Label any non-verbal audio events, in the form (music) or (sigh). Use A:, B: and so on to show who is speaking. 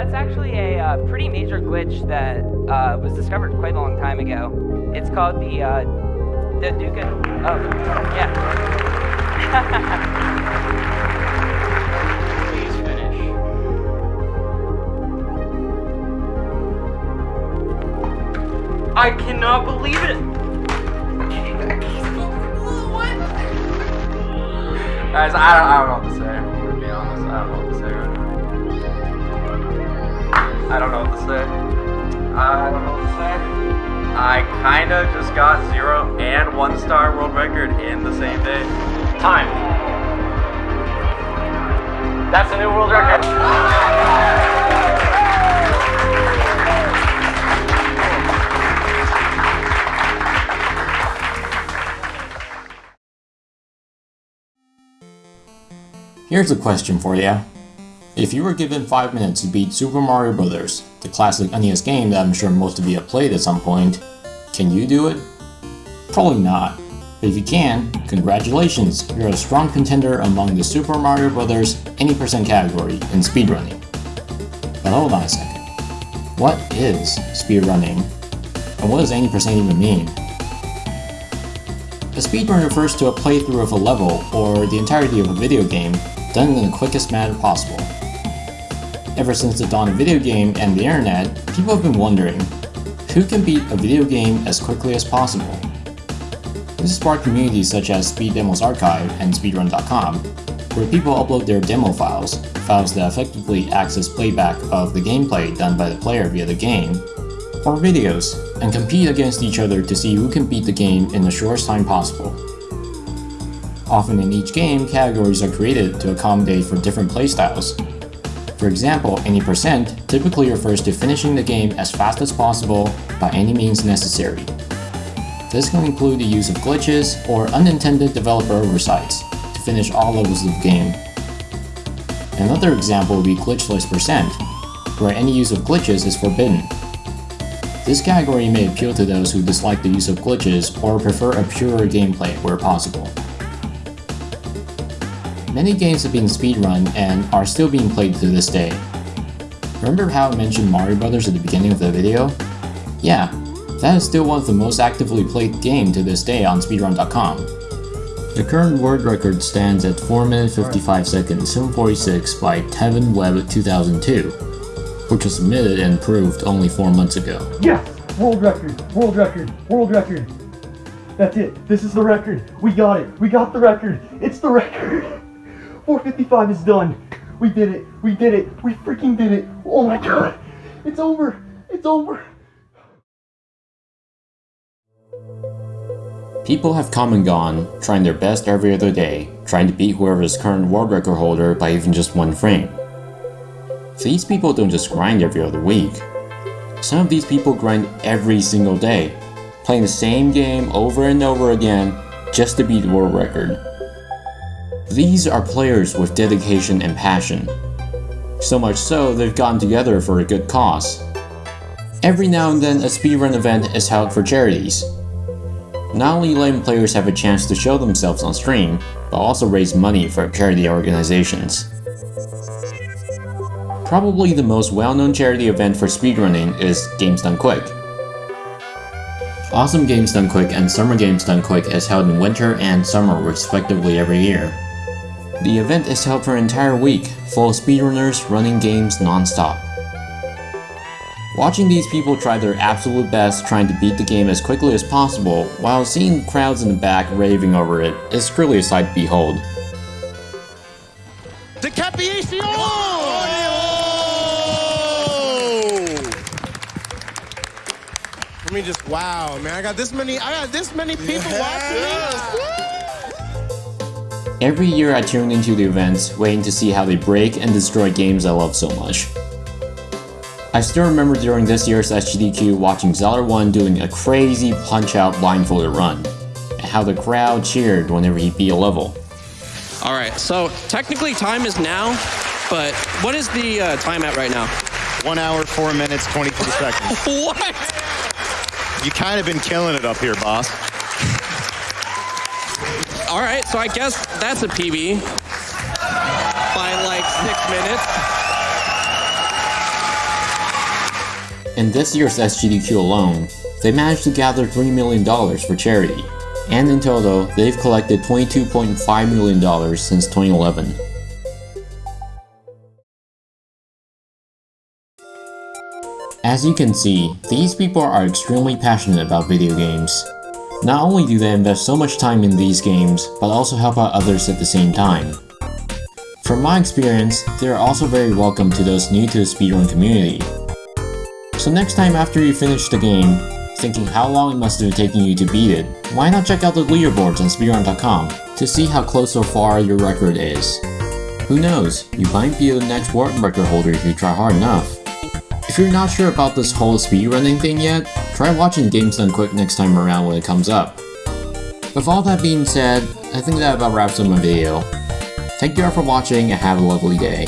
A: that's actually a uh, pretty major glitch that uh, was discovered quite a long time ago. It's called the uh, the Duke. Oh, yeah. (laughs)
B: Please finish. I cannot believe it! Guys, I don't, I don't know what to say. I'm gonna be honest. I don't know what to say right now. I don't know what to say. Uh, I don't know what to say. I kinda just got zero and one star world record in the same day. Time. That's a new world record.
C: Here's a question for you. If you were given 5 minutes to beat Super Mario Bros., the classic NES game that I'm sure most of you have played at some point, can you do it? Probably not. But if you can, congratulations, you're a strong contender among the Super Mario Bros. any percent category in speedrunning. But hold on a second. What is speedrunning? And what does any percent even mean? A speedrun refers to a playthrough of a level or the entirety of a video game done in the quickest manner possible. Ever since the dawn of video game and the internet, people have been wondering, who can beat a video game as quickly as possible? This sparked communities such as Speed Demos Archive and Speedrun.com, where people upload their demo files, files that effectively access playback of the gameplay done by the player via the game, or videos, and compete against each other to see who can beat the game in the shortest time possible. Often in each game, categories are created to accommodate for different playstyles. For example, any percent typically refers to finishing the game as fast as possible by any means necessary. This can include the use of glitches or unintended developer oversights to finish all levels of the game. Another example would be glitchless percent, where any use of glitches is forbidden. This category may appeal to those who dislike the use of glitches or prefer a purer gameplay where possible. Many games have been speedrun and are still being played to this day. Remember how I mentioned Mario Brothers at the beginning of the video? Yeah, that is still one of the most actively played game to this day on speedrun.com. The current world record stands at 4 minutes 55 seconds 746 by Tevin Webb 2002, which was submitted and proved only 4 months ago.
D: Yes! World record! World record! World record! That's it. This is the record. We got it. We got the record. It's the record. (laughs) 455 is done. We did it. We did it. We freaking did it. Oh my god. It's over. It's over.
C: People have come and gone, trying their best every other day, trying to beat whoever's current world record holder by even just one frame. These people don't just grind every other week. Some of these people grind every single day, playing the same game over and over again just to beat the world record. These are players with dedication and passion. So much so, they've gotten together for a good cause. Every now and then, a speedrun event is held for charities. Not only letting players have a chance to show themselves on stream, but also raise money for charity organizations. Probably the most well-known charity event for speedrunning is Games Done Quick. Awesome Games Done Quick and Summer Games Done Quick is held in winter and summer respectively every year. The event is held for an entire week, full of speedrunners running games non-stop. Watching these people try their absolute best trying to beat the game as quickly as possible, while seeing crowds in the back raving over it, is truly a sight to behold.
E: Decapiation! Oh!
F: Let me just wow, man! I got this many. I got this many people watching me.
C: Every year I tune into the events, waiting to see how they break and destroy games I love so much. I still remember during this year's SGDQ watching Zeller1 doing a crazy punch-out blindfolded run, and how the crowd cheered whenever he beat a level.
E: All right, so technically time is now, but what is the uh, time at right now?
G: One hour, four minutes, 23 seconds. (laughs)
E: What?
G: You kind of been killing it up here, boss.
E: All right, so I guess that's a PB by like six minutes.
C: In this year's SGDQ alone, they managed to gather $3 million for charity, and in total, they've collected $22.5 million since 2011. As you can see, these people are extremely passionate about video games. Not only do they invest so much time in these games, but also help out others at the same time. From my experience, they are also very welcome to those new to the speedrun community. So next time after you finish the game, thinking how long it must have taken you to beat it, why not check out the leaderboards on speedrun.com to see how close or far your record is. Who knows, you might be the next world record holder if you try hard enough. If you're not sure about this whole speedrunning thing yet, try watching Games Done Quick next time around when it comes up. With all that being said, I think that about wraps up my video. Thank you all for watching and have a lovely day.